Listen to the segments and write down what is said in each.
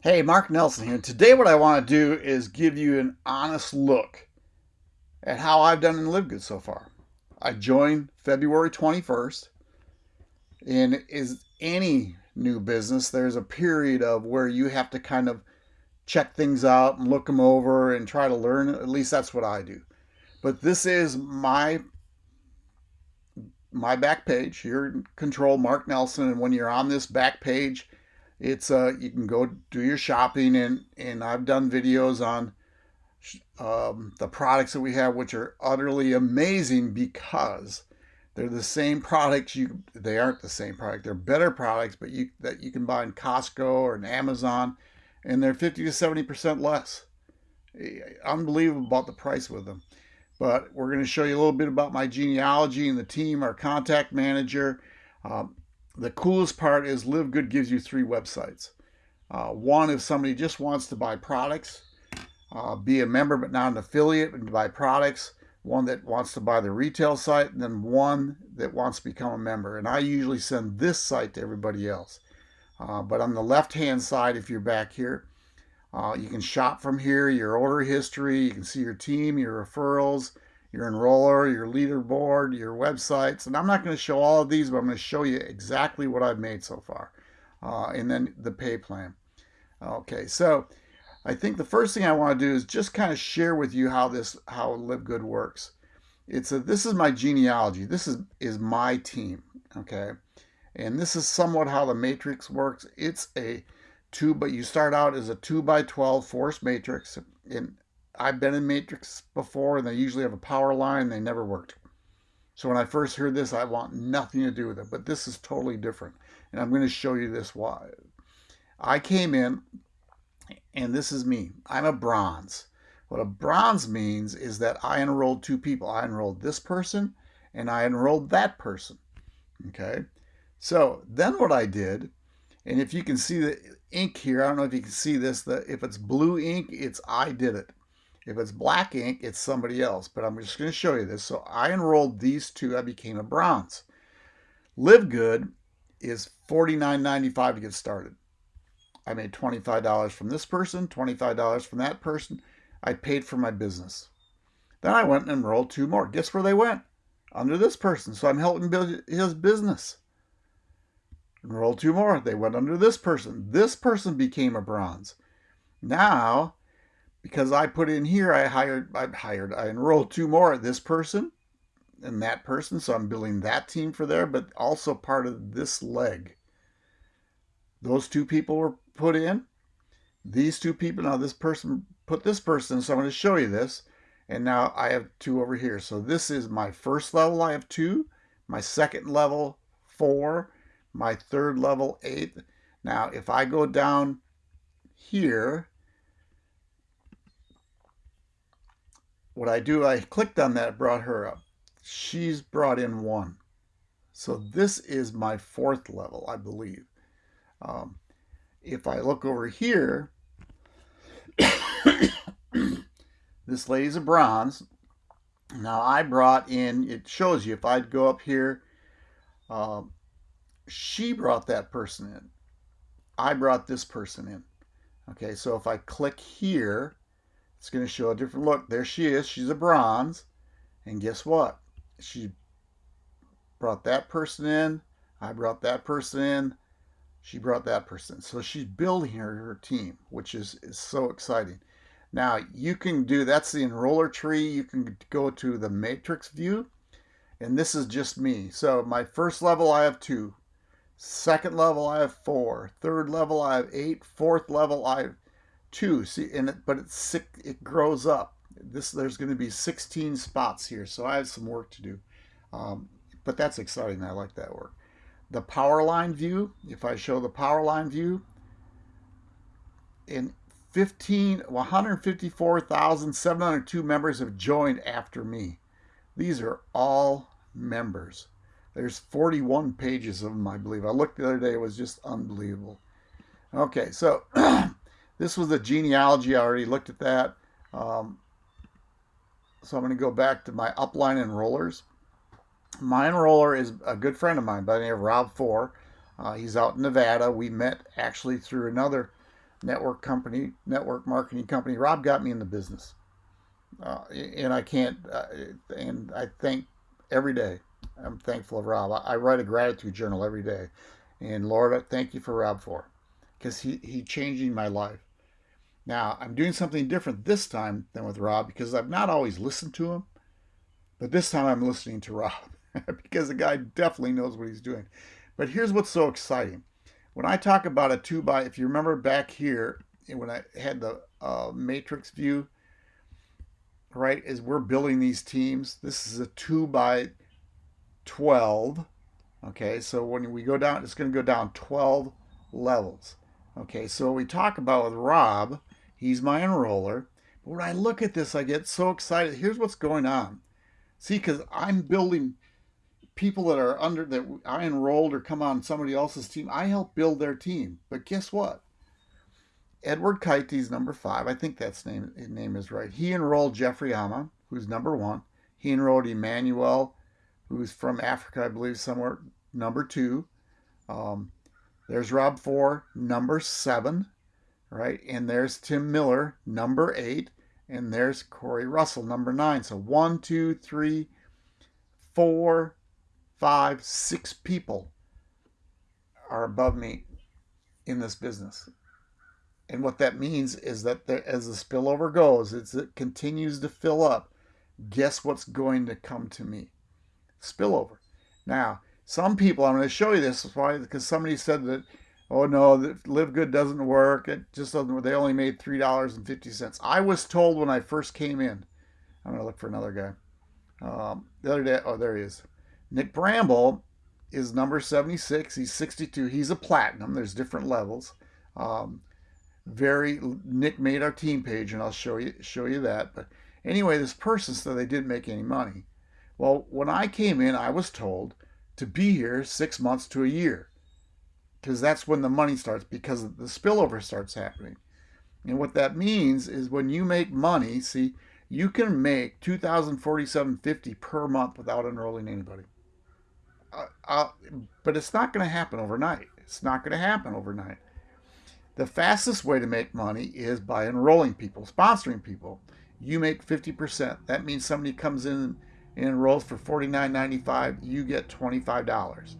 Hey, Mark Nelson here. Today what I want to do is give you an honest look at how I've done in Live Good so far. I joined February 21st and is any new business, there's a period of where you have to kind of check things out and look them over and try to learn. At least that's what I do. But this is my my back page. You're in control, Mark Nelson, and when you're on this back page, it's uh you can go do your shopping and and I've done videos on um, the products that we have which are utterly amazing because they're the same products you they aren't the same product. They're better products but you that you can buy in Costco or in Amazon and they're 50 to 70 percent less. Unbelievable about the price with them. But we're going to show you a little bit about my genealogy and the team our contact manager um, the coolest part is Live Good gives you three websites. Uh, one, if somebody just wants to buy products, uh, be a member but not an affiliate and buy products. One that wants to buy the retail site, and then one that wants to become a member. And I usually send this site to everybody else. Uh, but on the left-hand side, if you're back here, uh, you can shop from here, your order history, you can see your team, your referrals, your enroller, your leaderboard, your websites. And I'm not going to show all of these, but I'm going to show you exactly what I've made so far. Uh, and then the pay plan. Okay, so I think the first thing I want to do is just kind of share with you how this, how Live Good works. It's a, this is my genealogy. This is, is my team, okay? And this is somewhat how the matrix works. It's a two, but you start out as a two by 12 force matrix. And I've been in Matrix before and they usually have a power line. They never worked. So when I first heard this, I want nothing to do with it. But this is totally different. And I'm going to show you this why. I came in and this is me. I'm a bronze. What a bronze means is that I enrolled two people. I enrolled this person and I enrolled that person. Okay. So then what I did, and if you can see the ink here, I don't know if you can see this, the, if it's blue ink, it's I did it. If it's black ink, it's somebody else, but I'm just going to show you this. So I enrolled these two, I became a bronze. Live Good is $49.95 to get started. I made $25 from this person, $25 from that person. I paid for my business. Then I went and enrolled two more. Guess where they went? Under this person. So I'm helping build his business. Enrolled two more. They went under this person. This person became a bronze. Now because I put in here, I hired, I hired, I enrolled two more, this person and that person. So I'm building that team for there, but also part of this leg. Those two people were put in. These two people, now this person put this person, so I'm going to show you this. And now I have two over here. So this is my first level, I have two. My second level, four. My third level, eight. Now, if I go down here, what I do, I clicked on that, brought her up. She's brought in one. So this is my fourth level, I believe. Um, if I look over here, this lady's a bronze. Now I brought in, it shows you, if I'd go up here, um, she brought that person in. I brought this person in. Okay, so if I click here, it's going to show a different look. There she is. She's a bronze. And guess what? She brought that person in. I brought that person in. She brought that person. So she's building her, her team, which is, is so exciting. Now you can do, that's the enroller tree. You can go to the matrix view. And this is just me. So my first level, I have two. Second level, I have four. Third level, I have eight. Fourth level, I have two. See, and it, but it's sick, it grows up. This there's going to be 16 spots here, so I have some work to do. Um, but that's exciting. I like that work. The power line view. If I show the power line view, in 15 154,702 members have joined after me. These are all members. There's 41 pages of them, I believe. I looked the other day, it was just unbelievable. Okay, so This was the genealogy. I already looked at that. Um, so I'm going to go back to my upline enrollers. My enroller is a good friend of mine by the name of Rob Four. Uh, he's out in Nevada. We met actually through another network company, network marketing company. Rob got me in the business. Uh, and I can't, uh, and I thank every day. I'm thankful of Rob. I, I, write a gratitude journal every day. And Lord, I thank you for Rob for because he, he changing my life. Now, I'm doing something different this time than with Rob because I've not always listened to him, but this time I'm listening to Rob because the guy definitely knows what he's doing. But here's what's so exciting. When I talk about a 2 by, if you remember back here, when I had the uh, matrix view, right, as we're building these teams, this is a 2 by 12. Okay, so when we go down, it's going to go down 12 levels. Okay, so we talk about with Rob, he's my enroller. But when I look at this, I get so excited. Here's what's going on. See, because I'm building people that are under that I enrolled or come on somebody else's team. I help build their team. But guess what? Edward Kaites, number five. I think that's name his name is right. He enrolled Jeffrey Ama, who's number one. He enrolled Emmanuel, who's from Africa, I believe, somewhere number two. Um, there's Rob Four, number seven, right? And there's Tim Miller, number eight. And there's Corey Russell, number nine. So one, two, three, four, five, six people are above me in this business. And what that means is that there, as the spillover goes, it continues to fill up, guess what's going to come to me? Spillover. Now, some people, I'm going to show you this why because somebody said that, oh no, Live Good doesn't work. It just doesn't. They only made $3.50. I was told when I first came in, I'm to look for another guy. Um, the other day, oh, there he is. Nick Bramble is number 76. He's 62. He's a platinum. There's different levels. Um, very Nick made our team page, and I'll show you show you that. But anyway, this person said they didn't make any money. Well, when I came in, I was told to be here six months to a year because that's when the money starts because the spillover starts happening. And what that means is when you make money, see, you can make 2047.50 per month without enrolling anybody. Uh, uh, but it's not going to happen overnight. It's not going to happen overnight. The fastest way to make money is by enrolling people, sponsoring people. You make 50%. That means somebody comes in and enrolls for $49.95, you get $25.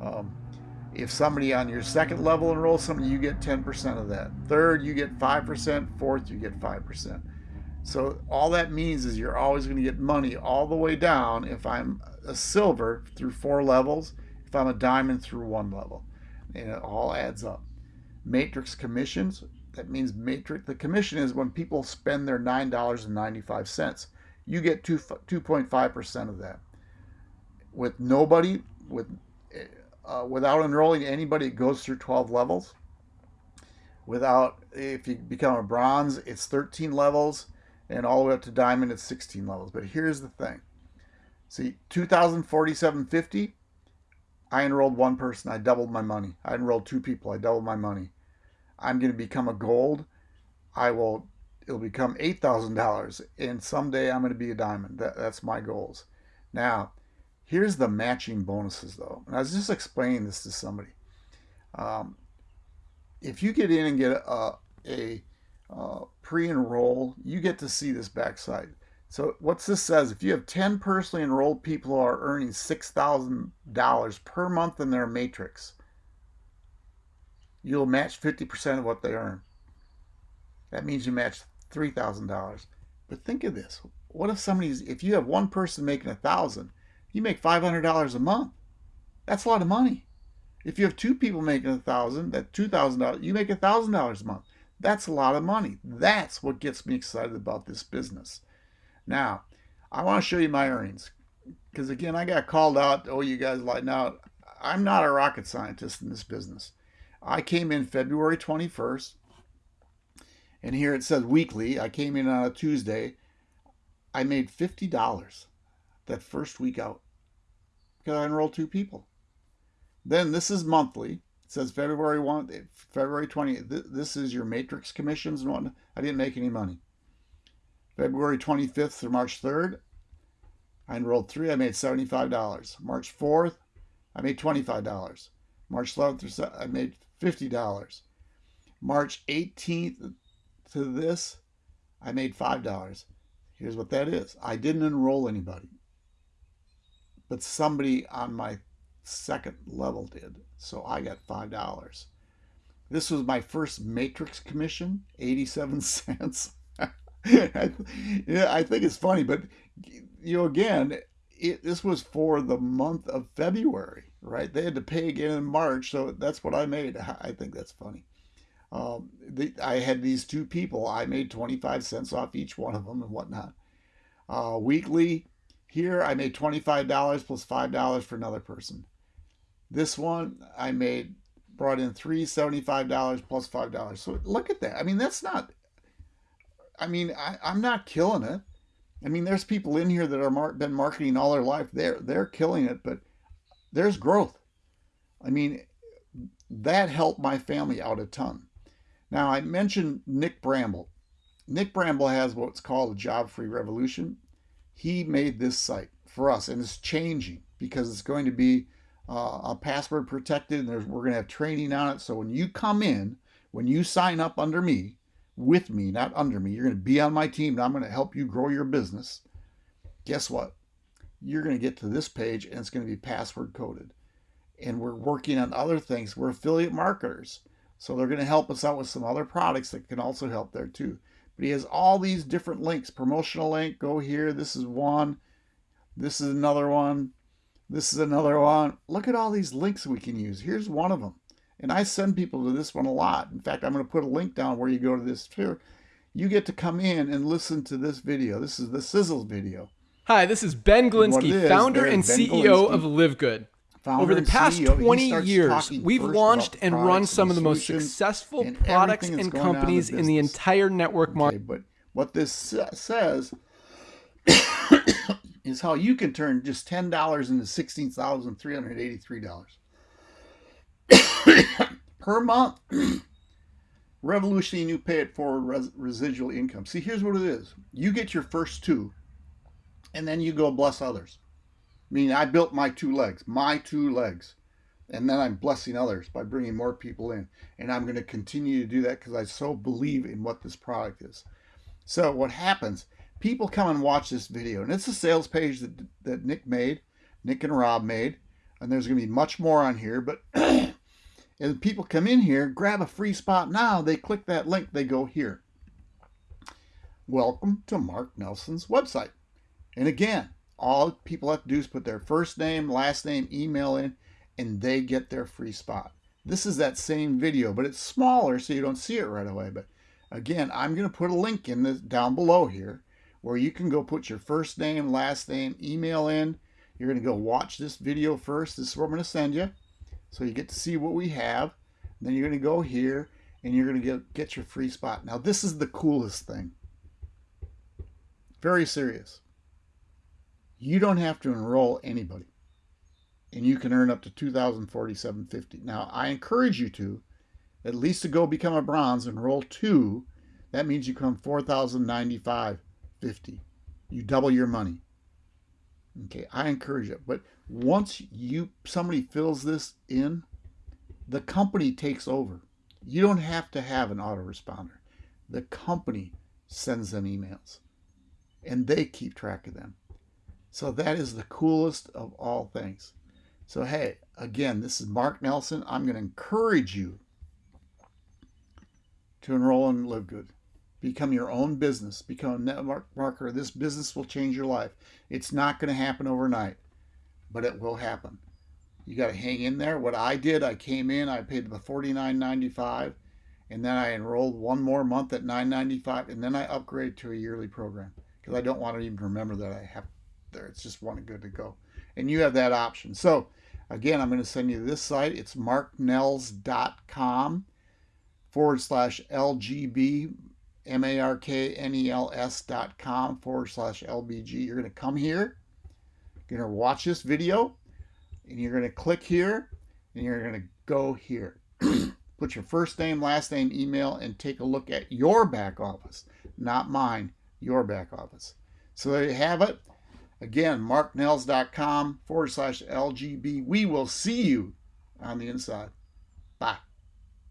Um, if somebody on your second level enrolls somebody, you get 10% of that. Third, you get 5%. Fourth, you get 5%. So all that means is you're always going to get money all the way down if I'm a silver through four levels, if I'm a diamond through one level. And it all adds up. Matrix commissions, that means matrix, the commission is when people spend their $9.95. You get 2, 2.5% of that. With nobody, with uh, without enrolling anybody, it goes through 12 levels. Without, if you become a bronze, it's 13 levels and all the way up to diamond it's 16 levels. But here's the thing. See, 2047.50, I enrolled one person. I doubled my money. I enrolled two people. I doubled my money. I'm going to become a gold. I will, it'll become $8,000. And someday I'm going to be a diamond. That, that's my goals. Now, here's the matching bonuses though. And I was just explaining this to somebody. Um, if you get in and get a, a uh, pre-enroll, you get to see this backside. So what this says, if you have 10 personally enrolled people who are earning $6,000 per month in their matrix, you'll match 50% of what they earn. That means you match $3,000. But think of this. What if somebody's, if you have one person making a thousand, you make $500 a month. That's a lot of money. If you have two people making a thousand, that $2,000, you make a $1,000 a month. That's a lot of money. That's what gets me excited about this business. Now, I want to show you my earnings because again, I got called out. Oh, you guys like now. I'm not a rocket scientist in this business. I came in February 21st, and here it says weekly. I came in on a Tuesday. I made $50 that first week out because I enrolled two people. Then this is monthly. It says February 1, February 20. This is your matrix commissions and whatnot. I didn't make any money. February 25th through March 3rd, I enrolled three. I made $75. March 4th, I made $25. March 11th, I made $50. March 18th to this, I made $5. Here's what that is. I didn't enroll anybody, but somebody on my second level did. So I got $5. This was my first matrix commission, 87 cents. yeah, I think it's funny, but you know, again, it, this was for the month of February, right? They had to pay again in March, so that's what I made. I think that's funny. Um, the, I had these two people. I made 25 cents off each one of them and whatnot. Uh, weekly, here I made $25 plus $5 for another person. This one I made brought in $375 plus $5. So look at that. I mean, that's not, I mean, I, I'm not killing it. I mean, there's people in here that are mar- been marketing all their life. They're they're killing it, but there's growth. I mean, that helped my family out a ton. Now I mentioned Nick Bramble. Nick Bramble has what's called a job-free revolution. He made this site for us, and it's changing because it's going to be uh, a password protected, and we're going to have training on it. So when you come in, when you sign up under me, with me, not under me. You're going to be on my team and I'm going to help you grow your business. Guess what? You're going to get to this page and it's going to be password coded. And we're working on other things. We're affiliate marketers. So they're going to help us out with some other products that can also help there too. But he has all these different links. Promotional link, go here. This is one. This is another one. This is another one. Look at all these links we can use. Here's one of them. And I send people to this one a lot. In fact, I'm going to put a link down where you go to this too. You get to come in and listen to this video. This is the Sizzles video. Hi, this is Ben Glinsky, is, founder and ben CEO Glinsky, of Live Good. Over the past CEO, 20 years, we've launched and run some of the most successful products and companies in, in the entire network market. But what this says is how you can turn just $10 into $16,383. per month. Revolutionary new pay it forward res residual income. See, here's what it is. You get your first two, and then you go bless others. I mean, I built my two legs, my two legs. And then I'm blessing others by bringing more people in. And I'm going to continue to do that because I so believe in what this product is. So what happens, people come and watch this video. And it's a sales page that, that Nick made, Nick and Rob made. And there's going to be much more on here. But And people come in here, grab a free spot now, they click that link, they go here. Welcome to Mark Nelson's website. And again, all people have to do is put their first name, last name, email in, and they get their free spot. This is that same video, but it's smaller so you don't see it right away. But again, I'm going to put a link in this down below here where you can go put your first name, last name, email in. You're going to go watch this video first. This is where I'm going to send you. So you get to see what we have. Then you're going to go here and you're going to get, get your free spot. Now this is the coolest thing. Very serious. You don't have to enroll anybody. And you can earn up to 2047.50. Now I encourage you to at least to go become a bronze, and enroll two. That means you come 4,095.50. You double your money. Okay, I encourage it. But once you somebody fills this in, the company takes over. You don't have to have an autoresponder. The company sends them emails and they keep track of them. So that is the coolest of all things. So hey, again, this is Mark Nelson. I'm going to encourage you to enroll in Live Good. Become your own business. Become a network marketer. This business will change your life. It's not going to happen overnight, but it will happen. You got to hang in there. What I did, I came in, I paid the $49.95, and then I enrolled one more month at $9.95, and then I upgraded to a yearly program because I don't want to even remember that I have there. It's just one good to go. And you have that option. So again, I'm going to send you this site. It's marknels.com forward slash LGB M-A-R-K-N-E-L-S dot com forward slash LBG. You're going to come here. You're going to watch this video. And you're going to click here. And you're going to go here. Put your first name, last name, email, and take a look at your back office. Not mine, your back office. So there you have it. Again, marknels.com forward slash LGB. We will see you on the inside.